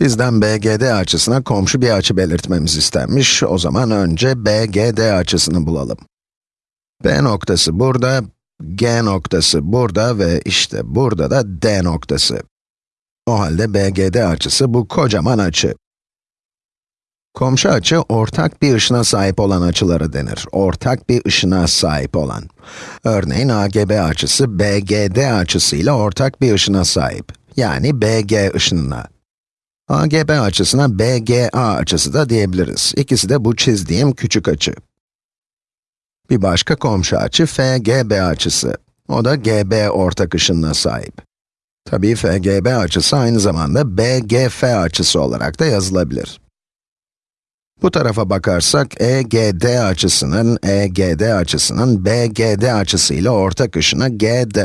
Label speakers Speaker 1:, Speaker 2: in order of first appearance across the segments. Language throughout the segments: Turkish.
Speaker 1: Bizden BGD açısına komşu bir açı belirtmemiz istenmiş. O zaman önce BGD açısını bulalım. B noktası burada, G noktası burada ve işte burada da D noktası. O halde BGD açısı bu kocaman açı. Komşu açı, ortak bir ışına sahip olan açılara denir. Ortak bir ışına sahip olan. Örneğin AGB açısı, BGD açısıyla ortak bir ışına sahip. Yani BG ışınına. AGB açısına BGA açısı da diyebiliriz. İkisi de bu çizdiğim küçük açı. Bir başka komşu açı FGB açısı. O da GB ortak ışınına sahip. Tabii FGB açısı aynı zamanda BGF açısı olarak da yazılabilir. Bu tarafa bakarsak EGD açısının, EGD açısının BGD açısıyla ortak ışına GD.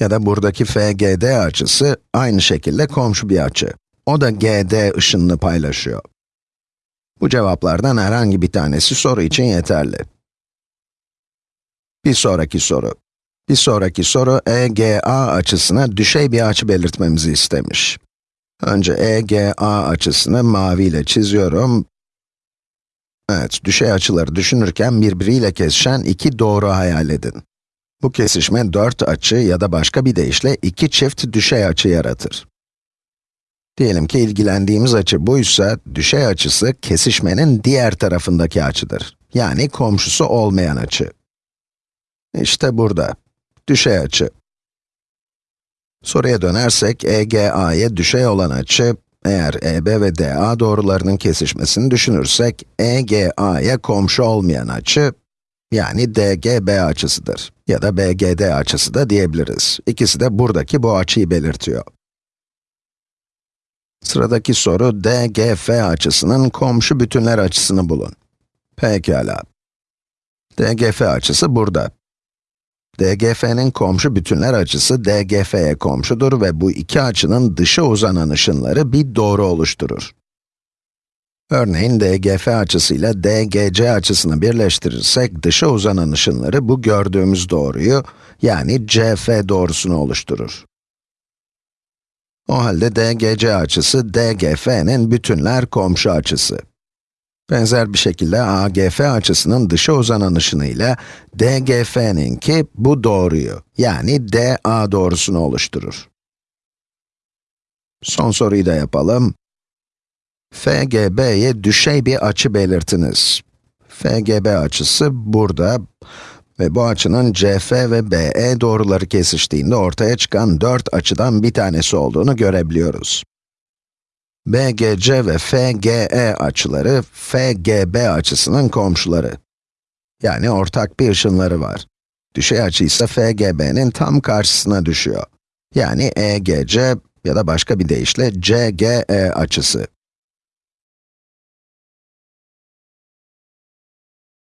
Speaker 1: Ya da buradaki FGD açısı aynı şekilde komşu bir açı. O da GD ışınını paylaşıyor. Bu cevaplardan herhangi bir tanesi soru için yeterli. Bir sonraki soru. Bir sonraki soru EGA açısına düşey bir açı belirtmemizi istemiş. Önce EGA açısını maviyle çiziyorum. Evet, düşey açıları düşünürken birbiriyle kesişen iki doğru hayal edin. Bu kesişme dört açı ya da başka bir deyişle iki çift düşey açı yaratır. Diyelim ki ilgilendiğimiz açı buysa, düşey açısı kesişmenin diğer tarafındaki açıdır. Yani komşusu olmayan açı. İşte burada, düşey açı. Soruya dönersek, EGA'ya düşey olan açı, eğer EB ve DA doğrularının kesişmesini düşünürsek, EGA'ya komşu olmayan açı, yani DGB açısıdır. Ya da BGD açısı da diyebiliriz. İkisi de buradaki bu açıyı belirtiyor. Sıradaki soru, DGF açısının komşu bütünler açısını bulun. Pekala. DGF açısı burada. DGF'nin komşu bütünler açısı DGF'ye komşudur ve bu iki açının dışa uzanan ışınları bir doğru oluşturur. Örneğin DGF açısıyla DGC açısını birleştirirsek dışa uzanan ışınları bu gördüğümüz doğruyu, yani CF doğrusunu oluşturur. O halde DGC açısı DGF'nin bütünler komşu açısı. Benzer bir şekilde AGF açısının dışa uzanan ışını ile DGF'ninki bu doğruyu, yani DA doğrusunu oluşturur. Son soruyu da yapalım. FGB'ye düşey bir açı belirtiniz. FGB açısı burada ve bu açının CF ve BE doğruları kesiştiğinde ortaya çıkan dört açıdan bir tanesi olduğunu görebiliyoruz. BGC ve FGE açıları, FGB açısının komşuları. Yani ortak bir ışınları var. Düşey açı ise FGB'nin tam karşısına düşüyor. Yani EGC ya da başka bir deyişle CGE açısı.